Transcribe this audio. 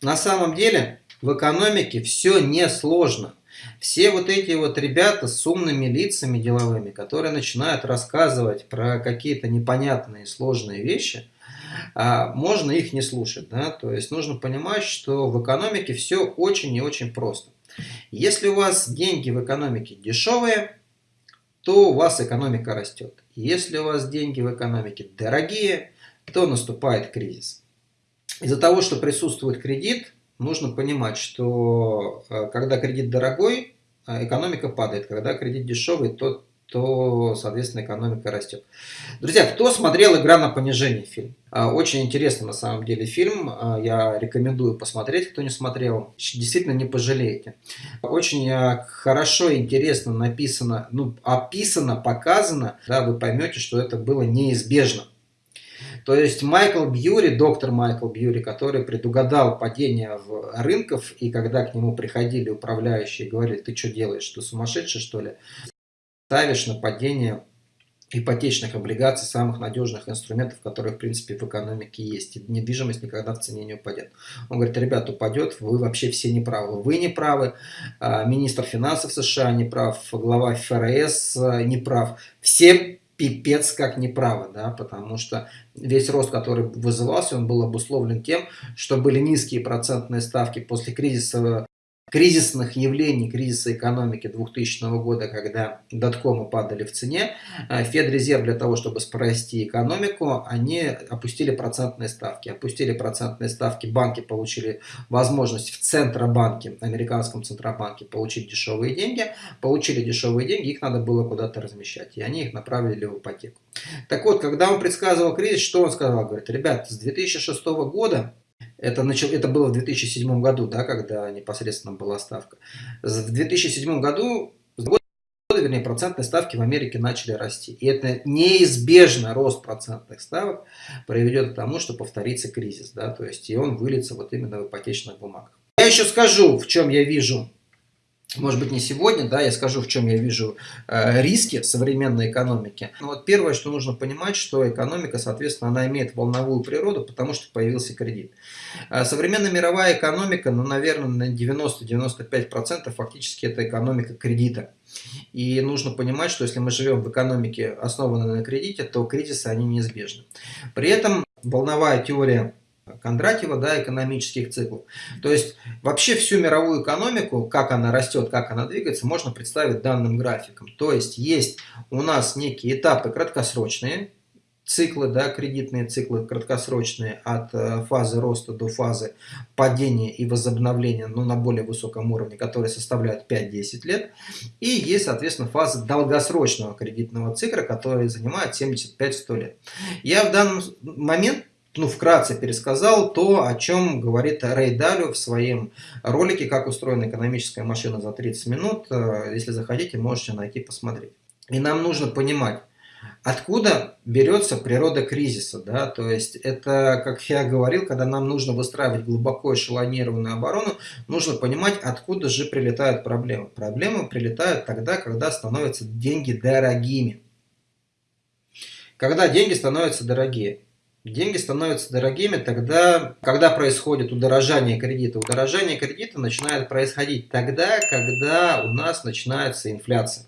На самом деле в экономике все несложно. Все вот эти вот ребята с умными лицами деловыми, которые начинают рассказывать про какие-то непонятные сложные вещи, а, можно их не слушать. Да? То есть нужно понимать, что в экономике все очень и очень просто. Если у вас деньги в экономике дешевые, то у вас экономика растет. Если у вас деньги в экономике дорогие, то наступает кризис. Из-за того, что присутствует кредит, нужно понимать, что э, когда кредит дорогой, э, экономика падает. Когда кредит дешевый, то, то соответственно, экономика растет. Друзья, кто смотрел «Игра на понижение» фильм? Э, очень интересный на самом деле фильм. Я рекомендую посмотреть, кто не смотрел. Действительно не пожалеете. Очень хорошо интересно написано, ну, описано, показано. Да, вы поймете, что это было неизбежно. То есть Майкл Бьюри, доктор Майкл Бьюри, который предугадал падение в рынков, и когда к нему приходили управляющие и говорили, ты что делаешь, ты сумасшедший что ли? Ставишь на падение ипотечных облигаций, самых надежных инструментов, которые, в принципе, в экономике есть. И недвижимость никогда в цене не упадет. Он говорит, ребят, упадет, вы вообще все неправы. Вы не правы, а, министр финансов США не прав, глава ФРС а, не прав. Все пипец как неправо, да, потому что весь рост, который вызывался, он был обусловлен тем, что были низкие процентные ставки после кризиса кризисных явлений, кризиса экономики 2000 года, когда доткомы падали в цене, э, Федрезерв для того, чтобы спасти экономику, они опустили процентные ставки. Опустили процентные ставки, банки получили возможность в Центробанке, американском Центробанке, получить дешевые деньги. Получили дешевые деньги, их надо было куда-то размещать, и они их направили в ипотеку. Так вот, когда он предсказывал кризис, что он сказал? Говорит, ребят, с 2006 года это, начал, это было в 2007 году, да, когда непосредственно была ставка. В 2007 году, года, вернее, процентные ставки в Америке начали расти. И это неизбежно рост процентных ставок приведет к тому, что повторится кризис. Да, то есть и он выльется вот именно в ипотечных бумагах. Я еще скажу, в чем я вижу может быть не сегодня, да, я скажу, в чем я вижу э, риски современной экономики. Но вот первое, что нужно понимать, что экономика, соответственно, она имеет волновую природу, потому что появился кредит. Э, современная мировая экономика, ну, наверное, на 90-95% фактически это экономика кредита. И нужно понимать, что если мы живем в экономике, основанной на кредите, то кризисы, они неизбежны. При этом волновая теория Кондратьева, да, экономических циклов. То есть вообще всю мировую экономику, как она растет, как она двигается, можно представить данным графиком. То есть есть у нас некие этапы краткосрочные, циклы, да, кредитные циклы краткосрочные от э, фазы роста до фазы падения и возобновления ну, на более высоком уровне, которые составляют 5-10 лет. И есть, соответственно, фаза долгосрочного кредитного цикла, который занимает 75-100 лет. Я в данный момент ну, вкратце пересказал то, о чем говорит Рэй Далю в своем ролике «Как устроена экономическая машина за 30 минут». Э, если захотите, можете найти, посмотреть. И нам нужно понимать, Откуда берется природа кризиса? Да? То есть это, как я говорил, когда нам нужно выстраивать глубоко эшелонированную оборону, нужно понимать, откуда же прилетают проблемы. Проблемы прилетают тогда, когда становятся деньги дорогими. Когда деньги становятся дорогие. Деньги становятся дорогими тогда, когда происходит удорожание кредита. Удорожание кредита начинает происходить тогда, когда у нас начинается инфляция.